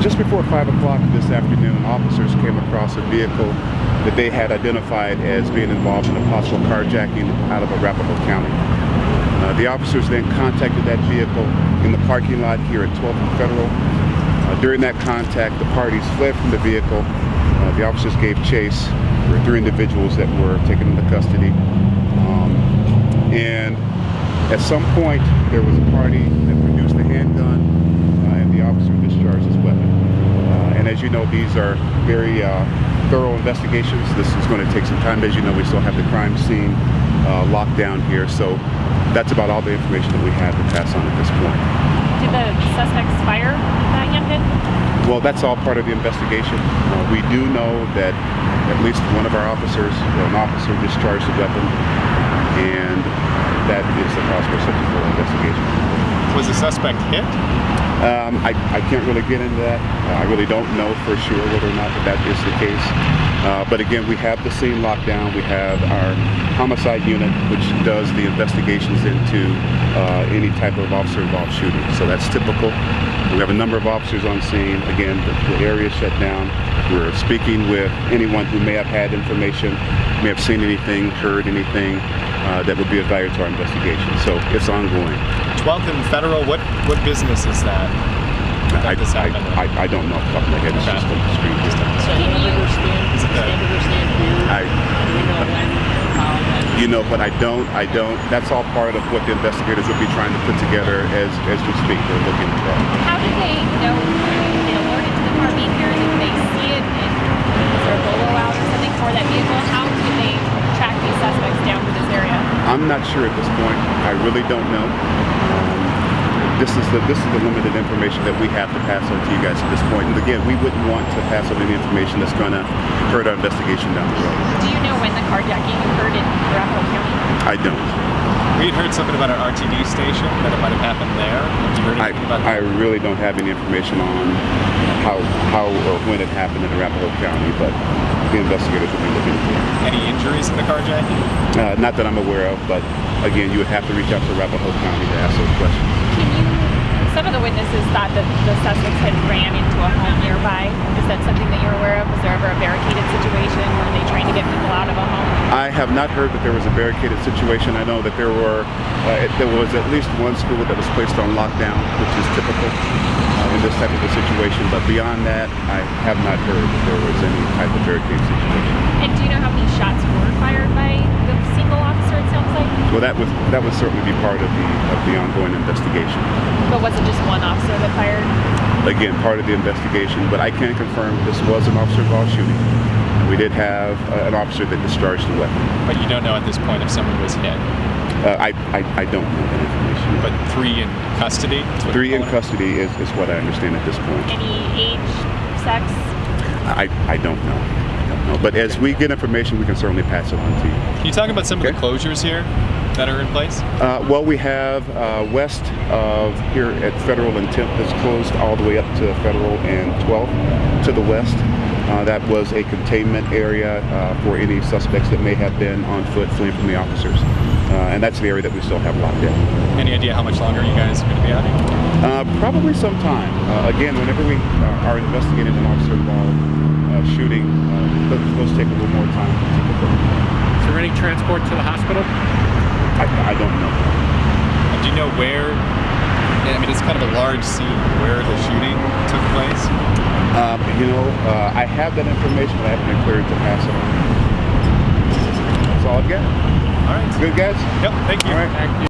just before 5 o'clock this afternoon, officers came across a vehicle that they had identified as being involved in a possible carjacking out of Arapahoe County. Uh, the officers then contacted that vehicle in the parking lot here at 12th and Federal. Uh, during that contact, the parties fled from the vehicle. Uh, the officers gave chase. There three individuals that were taken into custody. Um, and at some point, there was a party that produced a handgun, uh, and the officer discharged his weapon. Uh, and as you know, these are very uh, thorough investigations. This is going to take some time. As you know, we still have the crime scene uh, locked down here. So that's about all the information that we have to pass on at this point. Did the suspects fire that young kid? Well, that's all part of the investigation. Uh, we do know that at least one of our officers, or an officer, discharged a weapon, and that is the cause for such a full investigation. Was the suspect hit? Um, I, I can't really get into that. I really don't know for sure whether or not that, that is the case. Uh, but again, we have the scene locked down. We have our homicide unit, which does the investigations into uh, any type of officer-involved shooting. So that's typical. We have a number of officers on scene. Again, the, the area is shut down. We're speaking with anyone who may have had information, may have seen anything, heard anything uh, that would be of value to our investigation. So it's ongoing. 12th and Federal, what, what business is that? I, That this I. I, I don't know off the top of my head. It's just on the screen. Just on the So screen. hamburger stand, Is it the- hamburger stand here, I, We know when. You know, but I don't. I don't, that's all part of what the investigators will be trying to put together as, as we speak. They're looking at that. How did they know? Were they alerted to the car being here? Did they see it? And was there a bolo out or something for that vehicle? How did they track these suspects down to this area? I'm not sure at this point. I really don't know. Um, this is the this is the limited information that we have to pass on to you guys at this point. And again, we wouldn't want to pass on any information that's going to hurt our investigation down the road. Do you know when the carjacking occurred in Arapahoe County? I don't. We had heard something about an RTD station, that it might have happened there. Have you heard I, anything about I really don't have any information on how how or when it happened in Arapahoe County, but the investigators will be looking into it. Any injuries in the carjacking? Uh, not that I'm aware of, but again, you would have to reach out to Arapahoe County to ask those questions. Can you? Some of the witnesses thought that the suspects had ran into a home nearby. Is that something that you're aware of? Was there ever a barricaded situation? Were they trying to get people out of a home? I have not heard that there was a barricaded situation. I know that there were, uh, it, there was at least one school that was placed on lockdown, which is typical in this type of a situation. But beyond that, I have not heard that there was any type of barricade situation. And do you know how many shots were fired by the single officer? It sounds like. Well, that was that would certainly be part of the of the ongoing investigation. But was it just one officer that fired? Again, part of the investigation. But I can confirm this was an officer-involved shooting. We did have uh, an officer that discharged the weapon. But you don't know at this point if someone was hit. Uh, I, I I don't know that information. But three in custody? Three in custody is, is what I understand at this point. Any age, sex? I, I don't know. I don't know. But as we get information, we can certainly pass it on to you. Can you talk about some of the closures here that are in place? Uh, well, we have uh, west of here at Federal and 10th that's closed all the way up to Federal and 12th to the west. Uh, that was a containment area uh, for any suspects that may have been on foot fleeing from the officers. Uh, and that's the area that we still have locked down. Any idea how much longer you guys are going to be out here? Uh, probably sometime. Uh, again, whenever we uh, are investigating an officer involved uh, shooting, uh, those, those take a little more time. Typically. Is there any transport to the hospital? I, I don't know. And do you know where? I mean, it's kind of a large scene where the shooting took place. Um, you know, uh, I have that information, but I haven't been cleared to pass it on. That's all I've got. All right. Good, guys? Yep. Thank you. All right. Thank you.